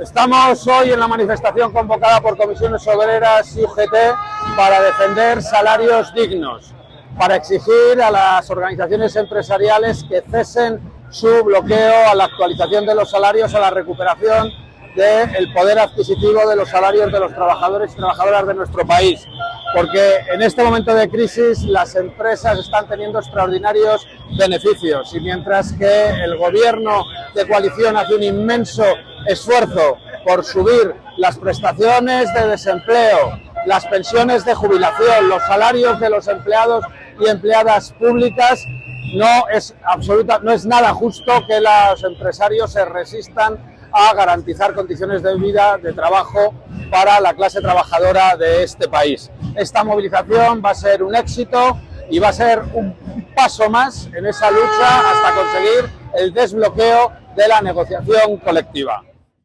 Estamos hoy en la manifestación convocada por comisiones obreras y UGT para defender salarios dignos, para exigir a las organizaciones empresariales que cesen su bloqueo a la actualización de los salarios, a la recuperación del poder adquisitivo de los salarios de los trabajadores y trabajadoras de nuestro país. Porque en este momento de crisis las empresas están teniendo extraordinarios beneficios y mientras que el gobierno de coalición hace un inmenso esfuerzo por subir las prestaciones de desempleo, las pensiones de jubilación, los salarios de los empleados y empleadas públicas, no es, absoluta, no es nada justo que los empresarios se resistan a garantizar condiciones de vida, de trabajo para la clase trabajadora de este país. Esta movilización va a ser un éxito y va a ser un paso más en esa lucha hasta conseguir el desbloqueo de la negociación colectiva.